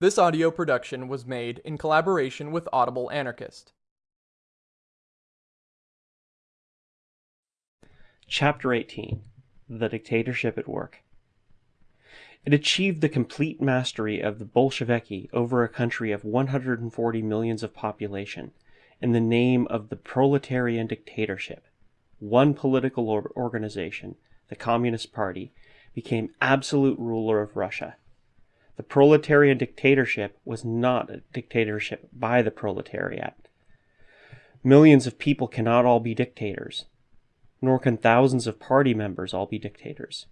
This audio production was made in collaboration with Audible Anarchist. Chapter 18 The Dictatorship at Work It achieved the complete mastery of the Bolsheviki over a country of 140 millions of population in the name of the proletarian dictatorship. One political organization, the Communist Party, became absolute ruler of Russia. The proletarian dictatorship was not a dictatorship by the proletariat. Millions of people cannot all be dictators, nor can thousands of party members all be dictators.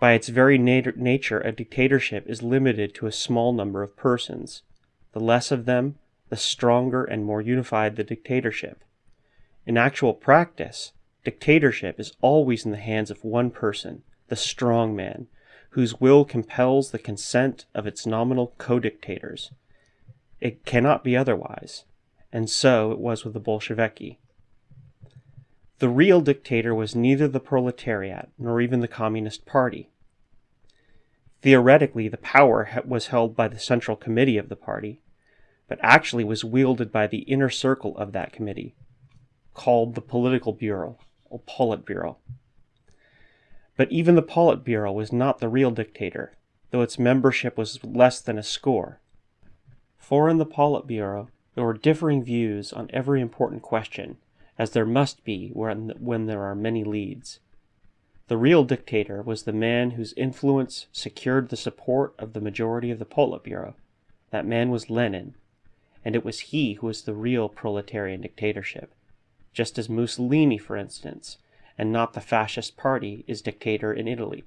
By its very nat- nature, a dictatorship is limited to a small number of persons. The less of them, the stronger and more unified the dictatorship. In actual practice, dictatorship is always in the hands of one person, the strong man, whose will compels the consent of its nominal co-dictators. It cannot be otherwise, and so it was with the Bolsheviki. The real dictator was neither the proletariat nor even the Communist Party. Theoretically, the power was held by the Central Committee of the party, but actually was wielded by the inner circle of that committee, called the Political Bureau, or Politburo. But even the Politburo was not the real dictator, though its membership was less than a score. For in the Politburo, there were differing views on every important question, as there must be when, when there are many leads. The real dictator was the man whose influence secured the support of the majority of the Politburo. That man was Lenin, and it was he who was the real proletarian dictatorship, just as Mussolini, for instance, and not the fascist party, is dictator in Italy.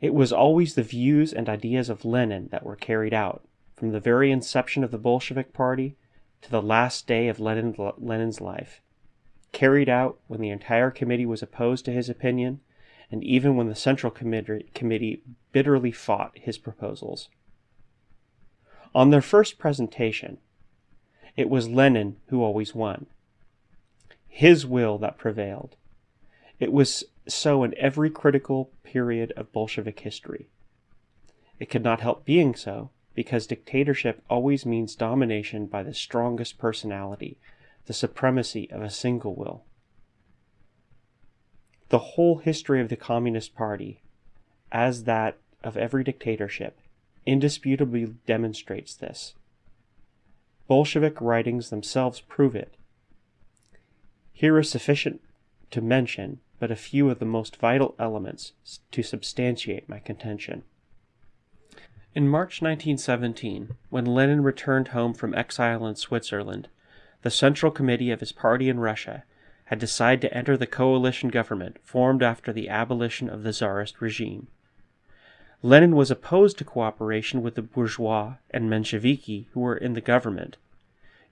It was always the views and ideas of Lenin that were carried out, from the very inception of the Bolshevik Party to the last day of Lenin, Lenin's life. Carried out when the entire committee was opposed to his opinion, and even when the Central Committee bitterly fought his proposals. On their first presentation, it was Lenin who always won. His will that prevailed, it was so in every critical period of Bolshevik history. It could not help being so, because dictatorship always means domination by the strongest personality, the supremacy of a single will. The whole history of the Communist Party, as that of every dictatorship, indisputably demonstrates this. Bolshevik writings themselves prove it. Here is sufficient to mention but a few of the most vital elements to substantiate my contention. In March 1917, when Lenin returned home from exile in Switzerland, the Central Committee of his party in Russia had decided to enter the coalition government formed after the abolition of the Tsarist regime. Lenin was opposed to cooperation with the bourgeois and Mensheviki who were in the government,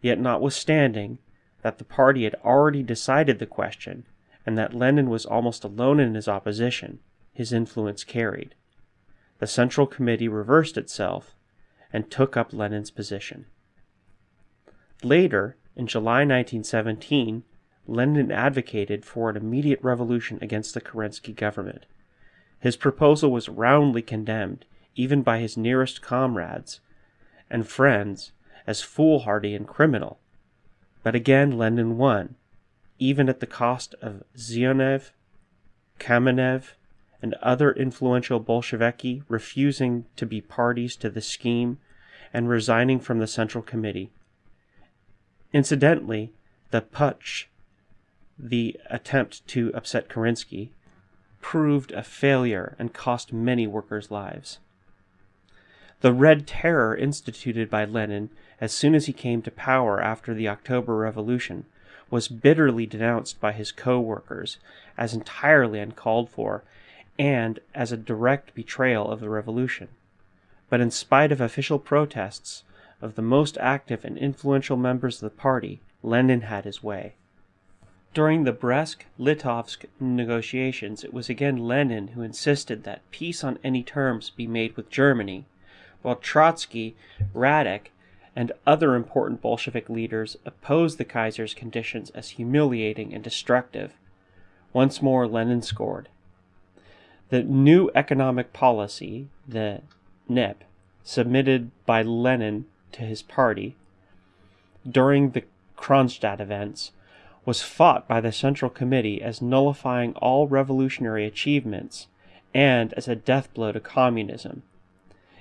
yet notwithstanding that the party had already decided the question and that Lenin was almost alone in his opposition, his influence carried. The Central Committee reversed itself and took up Lenin's position. Later, in July 1917, Lenin advocated for an immediate revolution against the Kerensky government. His proposal was roundly condemned, even by his nearest comrades and friends, as foolhardy and criminal. But again Lenin won, even at the cost of Zinoviev, Kamenev, and other influential Bolsheviki refusing to be parties to the scheme and resigning from the Central Committee. Incidentally, the putsch, the attempt to upset Kerensky, proved a failure and cost many workers' lives. The Red Terror instituted by Lenin as soon as he came to power after the October Revolution was bitterly denounced by his co-workers as entirely uncalled for and as a direct betrayal of the revolution. But in spite of official protests of the most active and influential members of the party, Lenin had his way. During the Brest-Litovsk negotiations, it was again Lenin who insisted that peace on any terms be made with Germany, while Trotsky, Radek, and other important Bolshevik leaders opposed the Kaiser's conditions as humiliating and destructive. Once more, Lenin scored. The new economic policy, the NEP, submitted by Lenin to his party during the Kronstadt events was fought by the Central Committee as nullifying all revolutionary achievements and as a death blow to communism.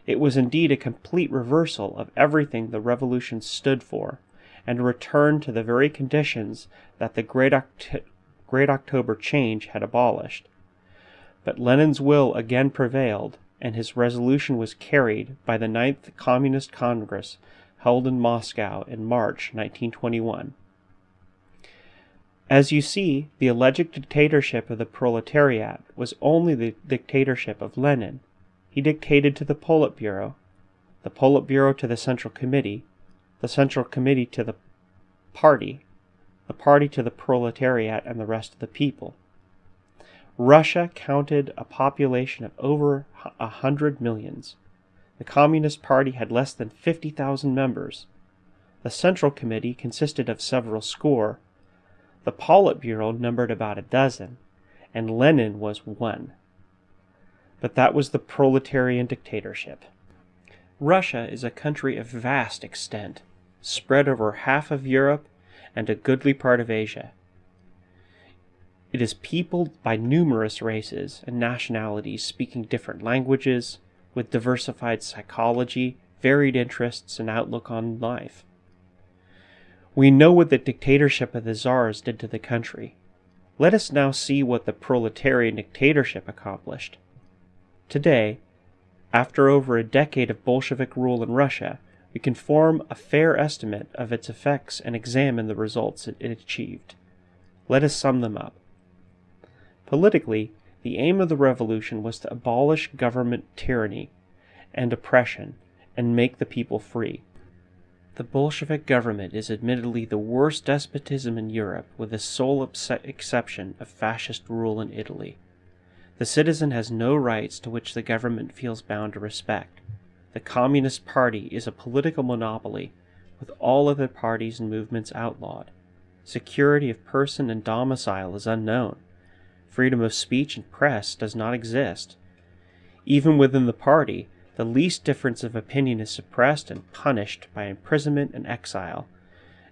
It was indeed a complete reversal of everything the revolution stood for, and a return to the very conditions that the Great, Oct- Great October change had abolished. But Lenin's will again prevailed, and his resolution was carried by the Ninth Communist Congress held in Moscow in March 1921. As you see, the alleged dictatorship of the proletariat was only the dictatorship of Lenin. He dictated to the Politburo, the Politburo to the Central Committee, the Central Committee to the party, the party to the proletariat and the rest of the people. Russia counted a population of over a hundred millions. The Communist Party had less than 50,000 members. The Central Committee consisted of several score, the Politburo numbered about a dozen, and Lenin was one. But that was the proletarian dictatorship. Russia is a country of vast extent, spread over half of Europe and a goodly part of Asia. It is peopled by numerous races and nationalities speaking different languages, with diversified psychology, varied interests, and outlook on life. We know what the dictatorship of the czars did to the country. Let us now see what the proletarian dictatorship accomplished. Today, after over a decade of Bolshevik rule in Russia, we can form a fair estimate of its effects and examine the results it achieved. Let us sum them up. Politically, the aim of the revolution was to abolish government tyranny and oppression and make the people free. The Bolshevik government is admittedly the worst despotism in Europe, with the sole exception of fascist rule in Italy. The citizen has no rights to which the government feels bound to respect. The Communist Party is a political monopoly, with all other parties and movements outlawed. Security of person and domicile is unknown. Freedom of speech and press does not exist. Even within the party, the least difference of opinion is suppressed and punished by imprisonment and exile,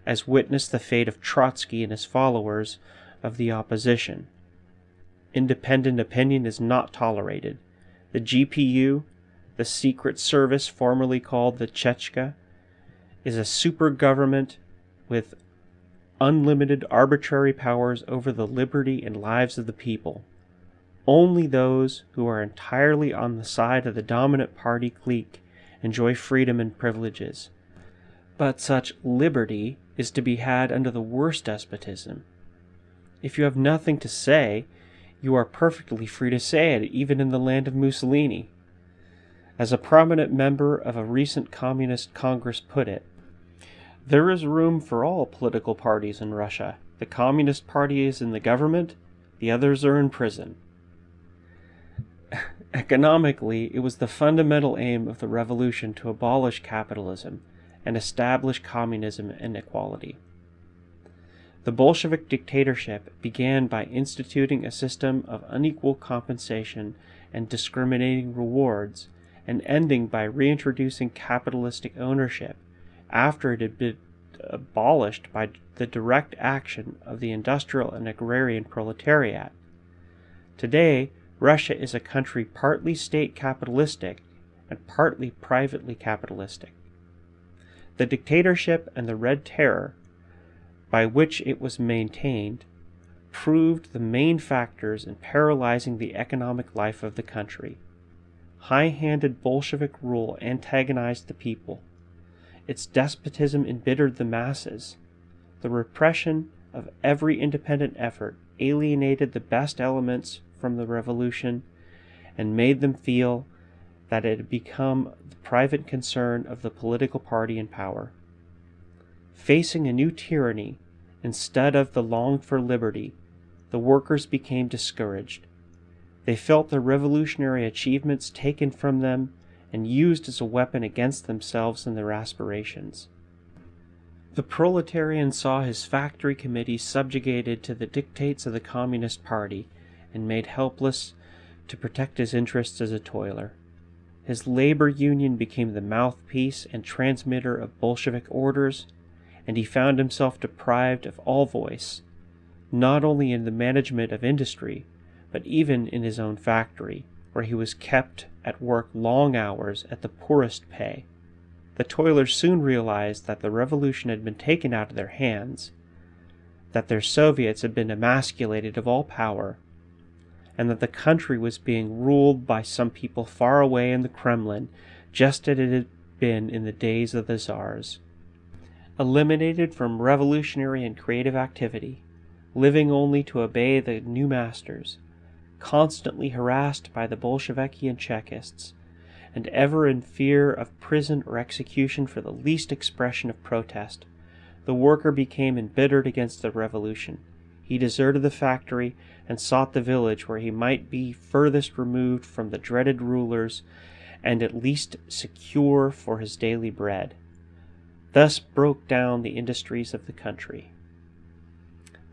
as witness the fate of Trotsky and his followers of the opposition. Independent opinion is not tolerated. The GPU, the secret service formerly called the Cheka, is a super government with unlimited arbitrary powers over the liberty and lives of the people. Only those who are entirely on the side of the dominant party clique enjoy freedom and privileges. But such liberty is to be had under the worst despotism. If you have nothing to say, you are perfectly free to say it, even in the land of Mussolini. As a prominent member of a recent Communist Congress put it, there is room for all political parties in Russia. The Communist Party is in the government, the others are in prison. Economically, it was the fundamental aim of the revolution to abolish capitalism and establish communism and equality. The Bolshevik dictatorship began by instituting a system of unequal compensation and discriminating rewards, and ending by reintroducing capitalistic ownership after it had been abolished by the direct action of the industrial and agrarian proletariat. Today, Russia is a country partly state capitalistic and partly privately capitalistic. The dictatorship and the Red Terror, by which it was maintained, proved the main factors in paralyzing the economic life of the country. High handed Bolshevik rule antagonized the people. Its despotism embittered the masses. The repression of every independent effort alienated the best elements from the revolution and made them feel that it had become the private concern of the political party in power. Facing a new tyranny instead of the longed for liberty, the workers became discouraged. They felt their revolutionary achievements taken from them and used as a weapon against themselves and their aspirations. The proletarian saw his factory committee subjugated to the dictates of the Communist Party and made helpless to protect his interests as a toiler. his labor union became the mouthpiece and transmitter of Bolshevik orders, and he found himself deprived of all voice, not only in the management of industry, but even in his own factory, where he was kept at work long hours at the poorest pay. The toilers soon realized that the revolution had been taken out of their hands, that their Soviets had been emasculated of all power, and that the country was being ruled by some people far away in the Kremlin, just as it had been in the days of the Czars. Eliminated from revolutionary and creative activity, living only to obey the new masters, constantly harassed by the Bolsheviki and Chekists, and ever in fear of prison or execution for the least expression of protest, the worker became embittered against the revolution. He deserted the factory and sought the village where he might be furthest removed from the dreaded rulers and at least secure for his daily bread. Thus broke down the industries of the country.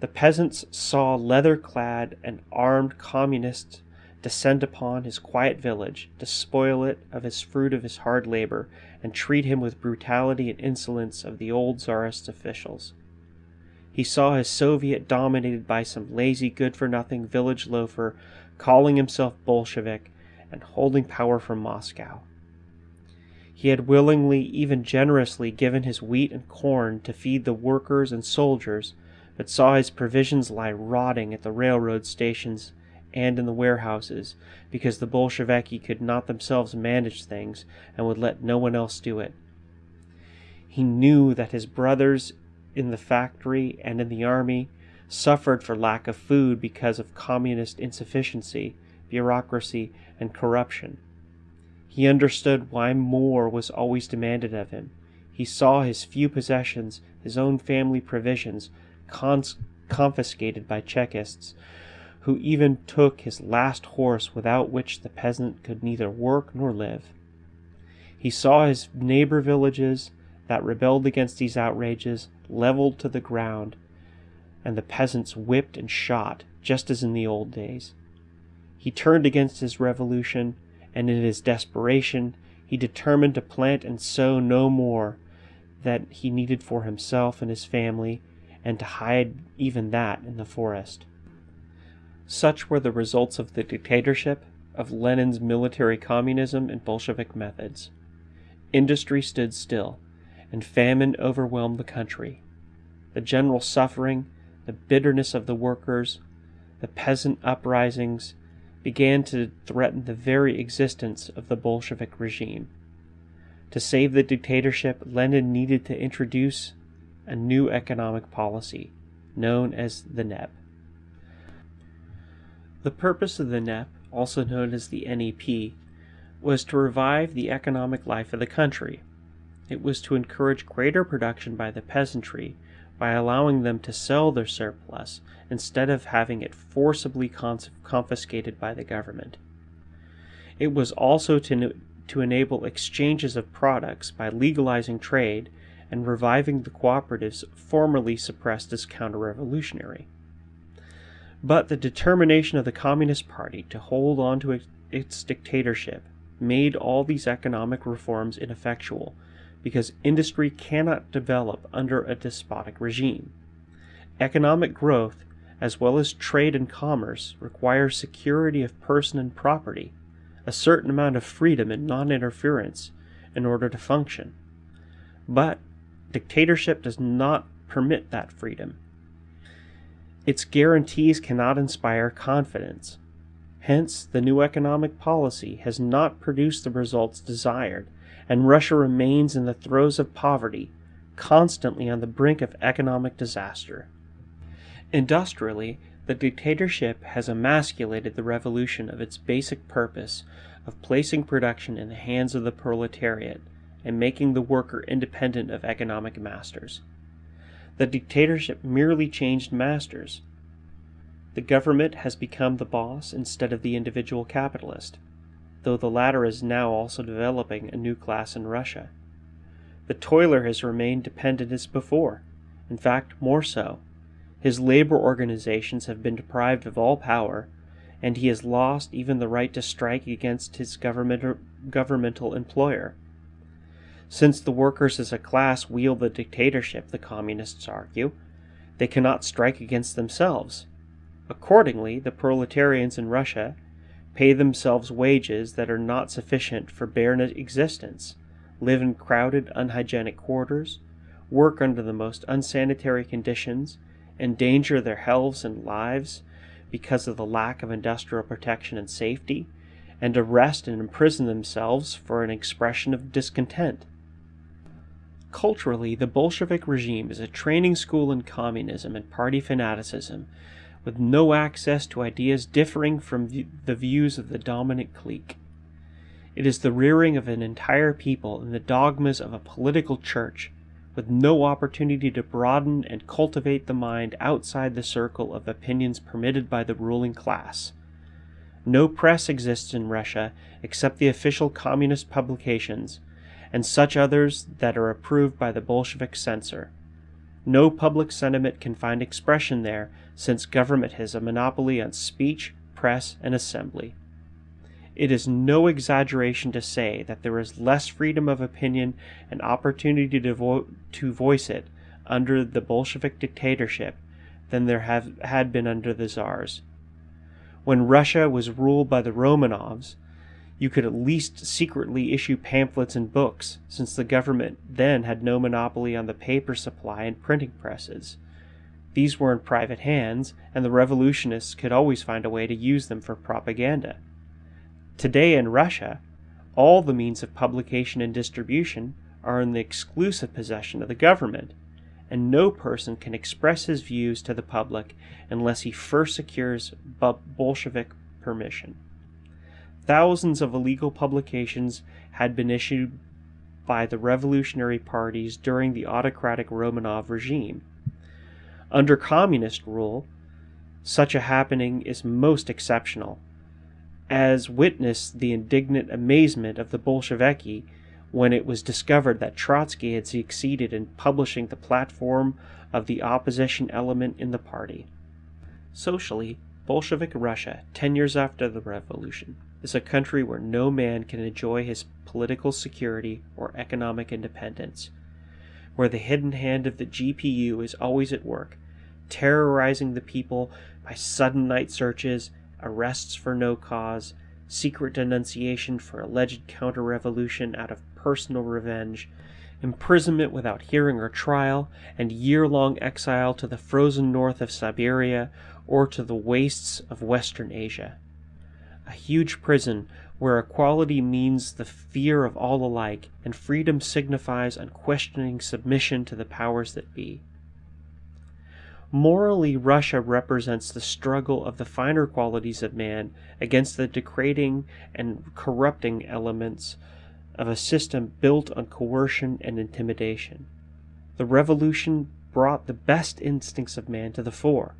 The peasants saw leather clad and armed communists descend upon his quiet village, despoil it of his fruit of his hard labor, and treat him with brutality and insolence of the old czarist officials. He saw his Soviet dominated by some lazy, good for nothing village loafer calling himself Bolshevik and holding power from Moscow. He had willingly, even generously, given his wheat and corn to feed the workers and soldiers, but saw his provisions lie rotting at the railroad stations and in the warehouses because the Bolsheviki could not themselves manage things and would let no one else do it. He knew that his brothers in the factory and in the army suffered for lack of food because of communist insufficiency, bureaucracy, and corruption. He understood why more was always demanded of him. He saw his few possessions, his own family provisions, cons- confiscated by Chekists, who even took his last horse without which the peasant could neither work nor live. He saw his neighbor villages that rebelled against these outrages leveled to the ground, and the peasants whipped and shot, just as in the old days. He turned against his revolution, and in his desperation, he determined to plant and sow no more that he needed for himself and his family, and to hide even that in the forest. Such were the results of the dictatorship, of Lenin's military communism and Bolshevik methods. Industry stood still, and famine overwhelmed the country. The general suffering, the bitterness of the workers, the peasant uprisings began to threaten the very existence of the Bolshevik regime. To save the dictatorship, Lenin needed to introduce a new economic policy, known as the NEP. The purpose of the NEP, also known as the NEP, was to revive the economic life of the country. It was to encourage greater production by the peasantry by allowing them to sell their surplus instead of having it forcibly confiscated by the government. It was also to, to enable exchanges of products by legalizing trade and reviving the cooperatives formerly suppressed as counter revolutionary. But the determination of the Communist Party to hold on to its dictatorship made all these economic reforms ineffectual because industry cannot develop under a despotic regime. Economic growth, as well as trade and commerce, requires security of person and property, a certain amount of freedom and non interference in order to function. But dictatorship does not permit that freedom. Its guarantees cannot inspire confidence. Hence, the new economic policy has not produced the results desired, and Russia remains in the throes of poverty, constantly on the brink of economic disaster. Industrially, the dictatorship has emasculated the revolution of its basic purpose of placing production in the hands of the proletariat and making the worker independent of economic masters. The dictatorship merely changed masters. The government has become the boss instead of the individual capitalist, though the latter is now also developing a new class in Russia. The toiler has remained dependent as before, in fact, more so. His labor organizations have been deprived of all power, and he has lost even the right to strike against his government governmental employer. Since the workers as a class wield the dictatorship, the communists argue, they cannot strike against themselves. Accordingly, the proletarians in Russia pay themselves wages that are not sufficient for bare existence, live in crowded, unhygienic quarters, work under the most unsanitary conditions, endanger their healths and lives because of the lack of industrial protection and safety, and arrest and imprison themselves for an expression of discontent. Culturally, the Bolshevik regime is a training school in communism and party fanaticism, with no access to ideas differing from the views of the dominant clique. It is the rearing of an entire people in the dogmas of a political church with no opportunity to broaden and cultivate the mind outside the circle of opinions permitted by the ruling class. No press exists in Russia except the official communist publications and such others that are approved by the Bolshevik censor. No public sentiment can find expression there since government has a monopoly on speech, press, and assembly. It is no exaggeration to say that there is less freedom of opinion and opportunity to, vo- to voice it under the Bolshevik dictatorship than there have had been under the Tsars. When Russia was ruled by the Romanovs, you could at least secretly issue pamphlets and books, since the government then had no monopoly on the paper supply and printing presses. These were in private hands, and the revolutionists could always find a way to use them for propaganda. Today in Russia, all the means of publication and distribution are in the exclusive possession of the government, and no person can express his views to the public unless he first secures Bolshevik permission. Thousands of illegal publications had been issued by the revolutionary parties during the autocratic Romanov regime. Under communist rule, such a happening is most exceptional as witnessed the indignant amazement of the Bolsheviki when it was discovered that Trotsky had succeeded in publishing the platform of the opposition element in the party. Socially, Bolshevik Russia, ten years after the revolution, is a country where no man can enjoy his political security or economic independence, where the hidden hand of the GPU is always at work, terrorizing the people by sudden night searches arrests for no cause, secret denunciation for alleged counter revolution out of personal revenge, imprisonment without hearing or trial, and year long exile to the frozen north of Siberia or to the wastes of Western Asia. A huge prison where equality means the fear of all alike, and freedom signifies unquestioning submission to the powers that be. Morally, Russia represents the struggle of the finer qualities of man against the degrading and corrupting elements of a system built on coercion and intimidation. The revolution brought the best instincts of man to the fore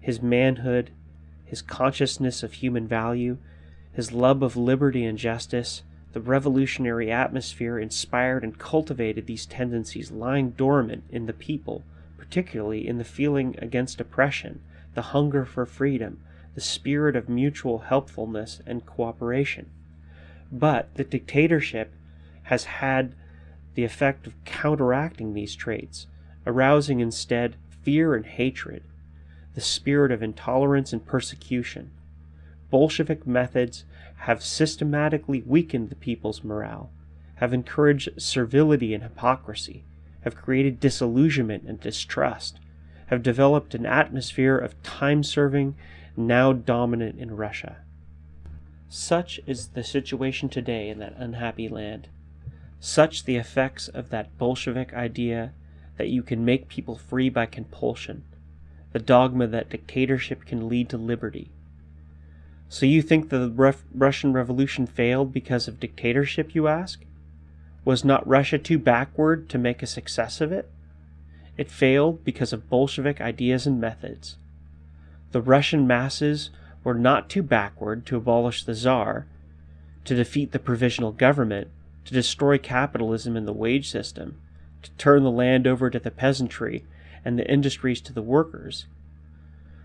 his manhood, his consciousness of human value, his love of liberty and justice. The revolutionary atmosphere inspired and cultivated these tendencies lying dormant in the people particularly in the feeling against oppression, the hunger for freedom, the spirit of mutual helpfulness and cooperation. But the dictatorship has had the effect of counteracting these traits, arousing instead fear and hatred, the spirit of intolerance and persecution. Bolshevik methods have systematically weakened the people's morale, have encouraged servility and hypocrisy, have created disillusionment and distrust, have developed an atmosphere of time serving now dominant in Russia. Such is the situation today in that unhappy land. Such the effects of that Bolshevik idea that you can make people free by compulsion, the dogma that dictatorship can lead to liberty. So you think the Ref- Russian Revolution failed because of dictatorship, you ask? Was not Russia too backward to make a success of it? It failed because of Bolshevik ideas and methods. The Russian masses were not too backward to abolish the Tsar, to defeat the provisional government, to destroy capitalism and the wage system, to turn the land over to the peasantry and the industries to the workers.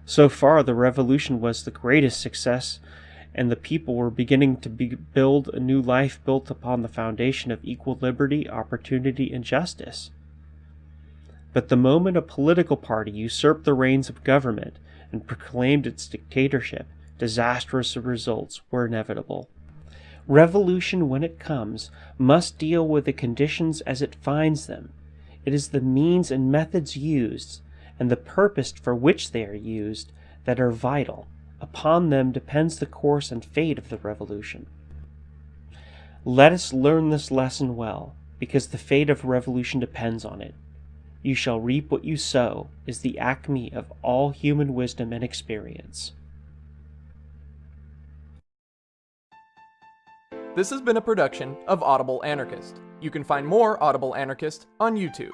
So far, the revolution was the greatest success, and the people were beginning to be, build a new life built upon the foundation of equal liberty, opportunity, and justice. But the moment a political party usurped the reins of government and proclaimed its dictatorship, disastrous results were inevitable. Revolution, when it comes, must deal with the conditions as it finds them. It is the means and methods used, and the purpose for which they are used, that are vital. Upon them depends the course and fate of the revolution. Let us learn this lesson well, because the fate of revolution depends on it. You shall reap what you sow is the acme of all human wisdom and experience. This has been a production of Audible Anarchist. You can find more Audible Anarchist on YouTube.